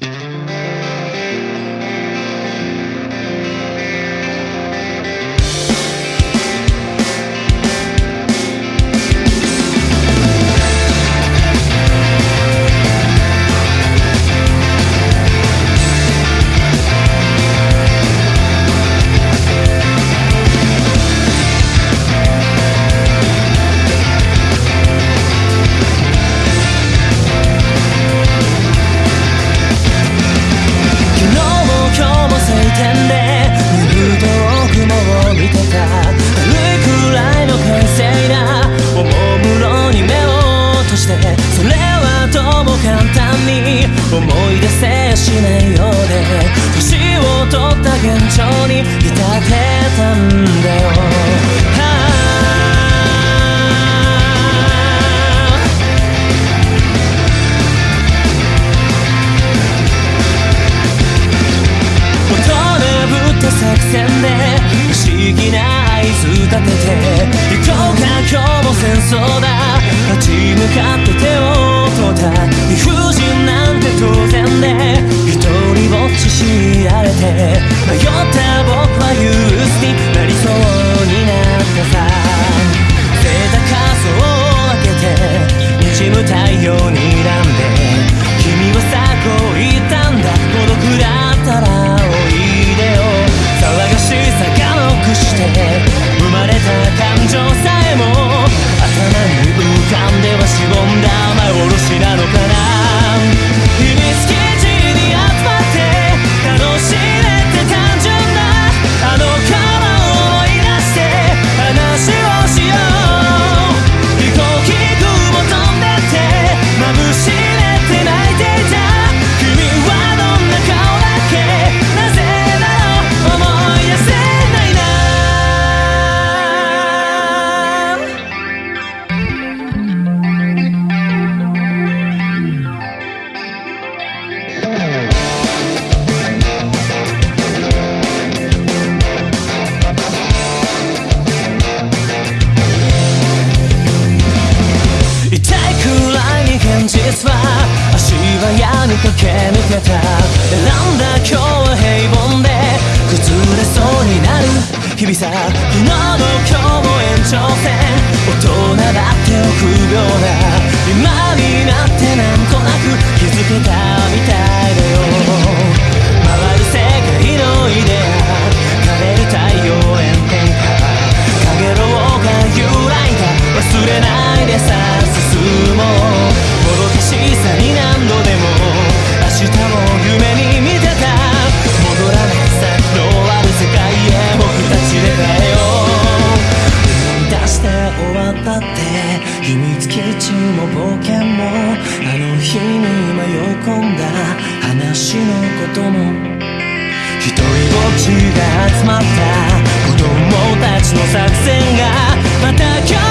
Música 思い出せしないようで年を取った現状に浸たてたんだよ。踊れぶっ作戦で不思議な合図立てて行こうか今日も戦争だ。立ち向かってしぼんだ雨おろしなのかな駆け抜けた選んだ今日は平凡で崩れそうになる日々さ昨日も今日も延長戦大人だって臆病な今になってなんとなく気づけたみたいだよ回る世界のイデア枯れる太陽炎天下陽炎が揺らいだ忘れないでさ進もう。もどかしさに何度だ夢に見てた。戻らないさとある世界へ僕たちでだよ。う思出して終わったって秘密基地も冒険もあの日に迷い込んだ話のことも。ひとりぼっちが集まった子供たちの作戦がまた今日